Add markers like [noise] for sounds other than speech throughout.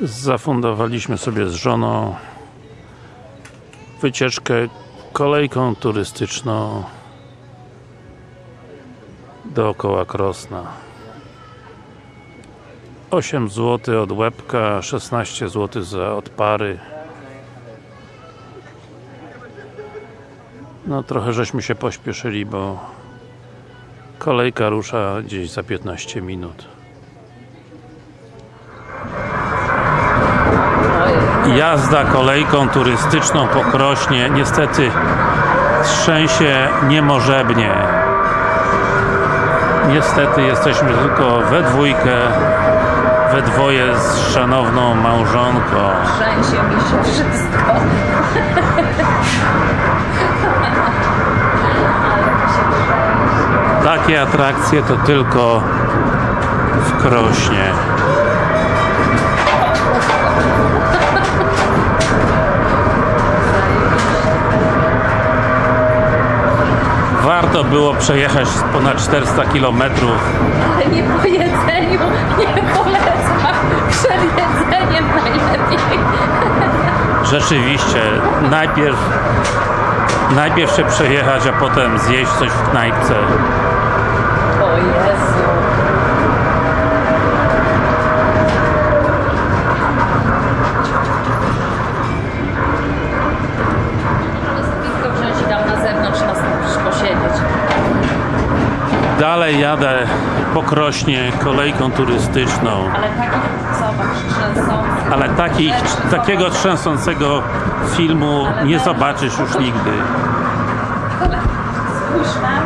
Zafundowaliśmy sobie z żoną wycieczkę kolejką turystyczną dookoła Krosna. 8 zł od łebka, 16 zł za odpary. No trochę żeśmy się pośpieszyli, bo kolejka rusza gdzieś za 15 minut jazda kolejką turystyczną po Krośnie niestety trzęsie niemożebnie. Niestety jesteśmy tylko we dwójkę we dwoje z szanowną małżonką. Trzęsie mi się wszystko. [laughs] Takie atrakcje to tylko w Krośnie warto było przejechać ponad 400 km Ale nie po jedzeniu, nie polecam. Przed jedzeniem najlepiej. rzeczywiście najpierw najpierw się przejechać, a potem zjeść coś w knajpce O Jezu. Można sobie piwko wziąć i tam na zewnątrz nas posiedzieć. Dalej jadę po Krośnie kolejką turystyczną. Ale takich, zobacz, ale takich, takiego trzęsącego filmu nie zobaczysz już nigdy.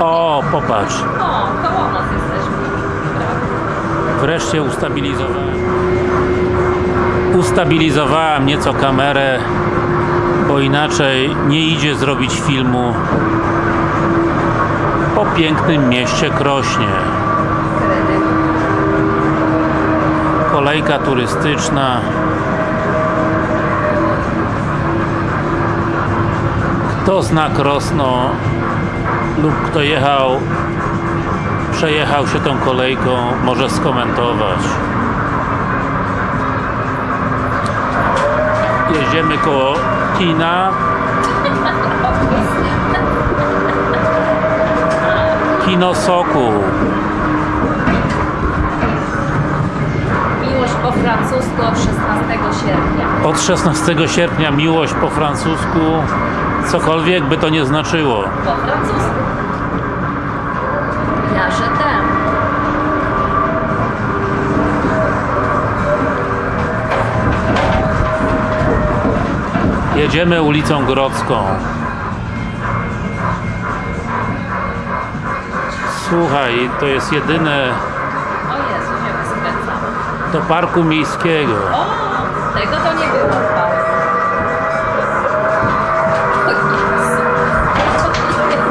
O, popatrz. O, koło nas jesteśmy. wreszcie ustabilizowałem. Ustabilizowałem nieco kamerę bo inaczej nie idzie zrobić filmu o pięknym mieście Krośnie. Kolejka turystyczna. Kto zna Krosno lub kto jechał przejechał się tą kolejką może skomentować. Jedziemy koło kina Kino Sokół Miłość po francusku od 16 sierpnia. Od 16 sierpnia miłość po francusku cokolwiek by to nie znaczyło Po francusku. Ten. jedziemy ulicą Grodzką słuchaj, to jest jedyne O Jezu, nie my skręcamy. do parku miejskiego O, tego to nie było parku. O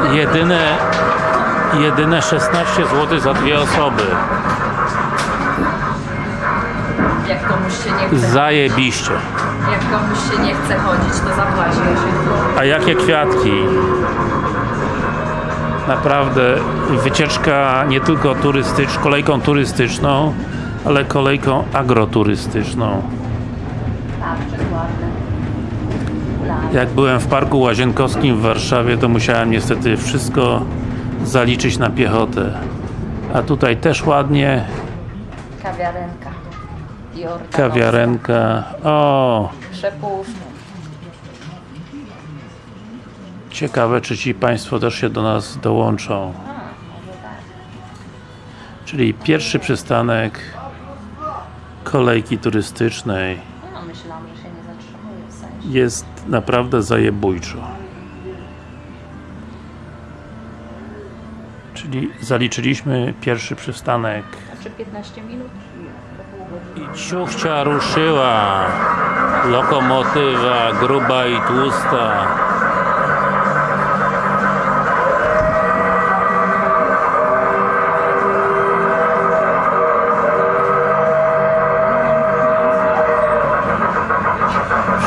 Jezu. jedyne jedyne 16 zł za dwie osoby Jak komuś się nie chce, zajebiście jak komuś się nie chce chodzić, to zapłaci 8 zł. A jakie kwiatki? Naprawdę wycieczka nie tylko turystycz, kolejką turystyczną, ale kolejką agroturystyczną. Ładne. Jak byłem w Parku Łazienkowskim w Warszawie, to musiałem niestety wszystko zaliczyć na piechotę. A tutaj też ładnie, Kawiarenka. Kawiarenka. O, Przepłuszny. Ciekawe czy ci Państwo też się do nas dołączą. Czyli pierwszy przystanek kolejki turystycznej jest naprawdę zajebójczo. Czyli zaliczyliśmy pierwszy przystanek Czy 15 minut? I ciuchcia ruszyła lokomotywa gruba i tłusta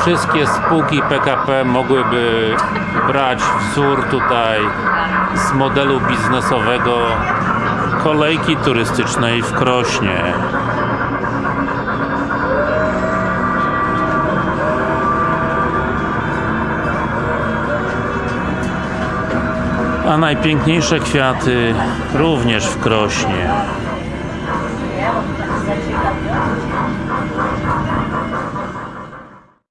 wszystkie spółki PKP mogłyby brać wzór tutaj z modelu biznesowego kolejki turystycznej w Krośnie. A najpiękniejsze kwiaty również w Krośnie.